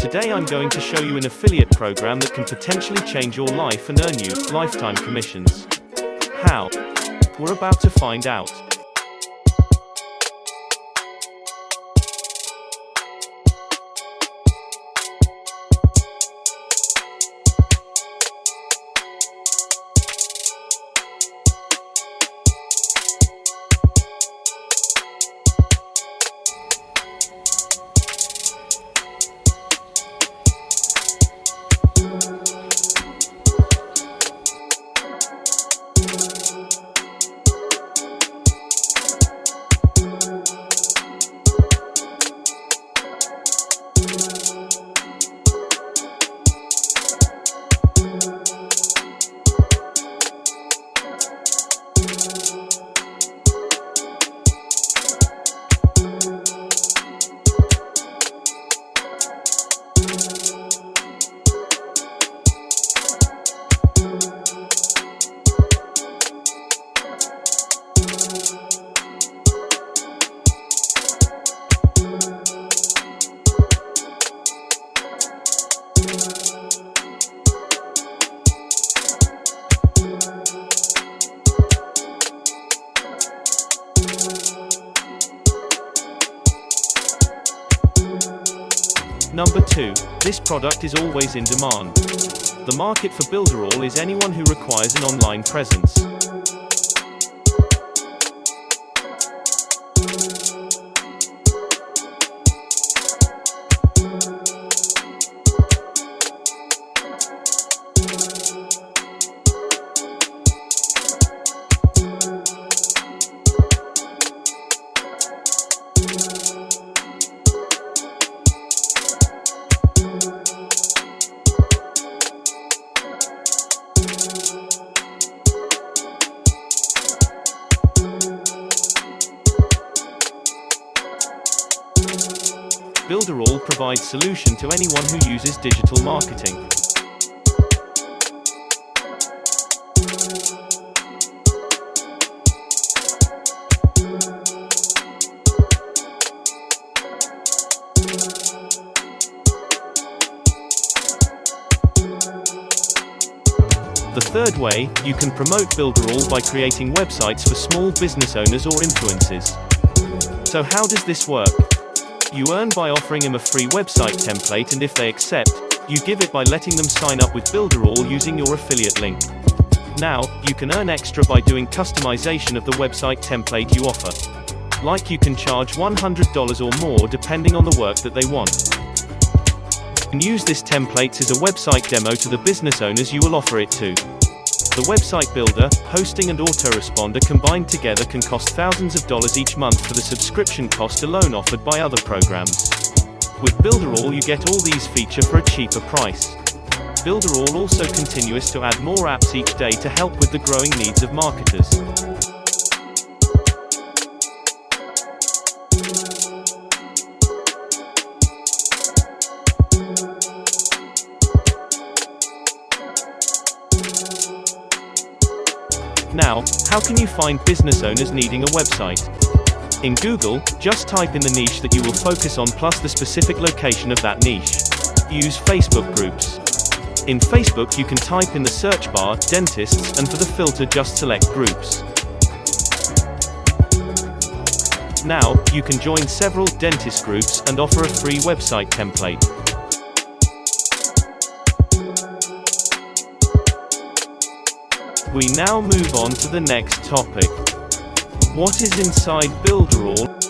Today I'm going to show you an affiliate program that can potentially change your life and earn you lifetime commissions. How? We're about to find out. Number 2. This product is always in demand. The market for Builderall is anyone who requires an online presence. Builderall provides solution to anyone who uses digital marketing. The third way, you can promote Builderall by creating websites for small business owners or influencers. So how does this work? You earn by offering them a free website template and if they accept, you give it by letting them sign up with Builderall using your affiliate link. Now, you can earn extra by doing customization of the website template you offer. Like you can charge $100 or more depending on the work that they want. And use this template as a website demo to the business owners you will offer it to. The website builder, hosting and autoresponder combined together can cost thousands of dollars each month for the subscription cost alone offered by other programs. With Builderall you get all these feature for a cheaper price. Builderall also continues to add more apps each day to help with the growing needs of marketers. Now, how can you find business owners needing a website? In Google, just type in the niche that you will focus on plus the specific location of that niche. Use Facebook groups. In Facebook you can type in the search bar, dentists, and for the filter just select groups. Now, you can join several dentist groups and offer a free website template. We now move on to the next topic. What is inside Builderall?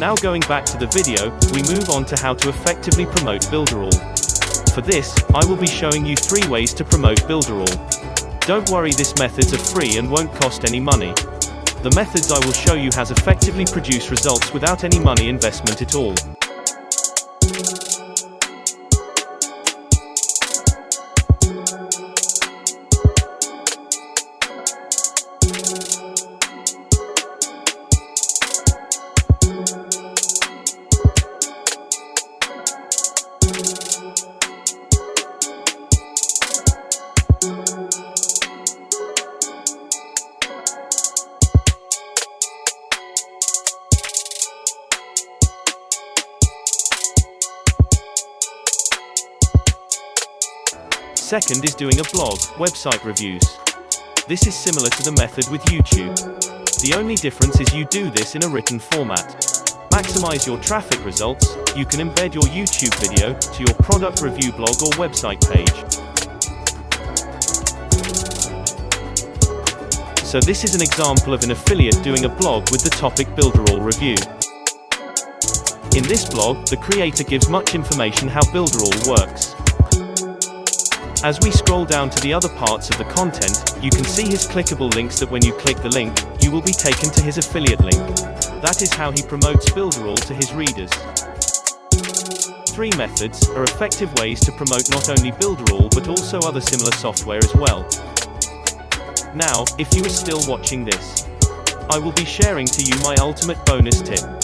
Now going back to the video, we move on to how to effectively promote Builderall. For this, I will be showing you three ways to promote Builderall. Don't worry this methods are free and won't cost any money. The methods I will show you has effectively produced results without any money investment at all. Second is doing a blog, website reviews. This is similar to the method with YouTube. The only difference is you do this in a written format. Maximize your traffic results, you can embed your YouTube video to your product review blog or website page. So this is an example of an affiliate doing a blog with the topic Builderall review. In this blog, the creator gives much information how Builderall works. As we scroll down to the other parts of the content, you can see his clickable links that when you click the link, you will be taken to his affiliate link. That is how he promotes Builderall to his readers. Three methods are effective ways to promote not only Builderall but also other similar software as well. Now, if you are still watching this, I will be sharing to you my ultimate bonus tip.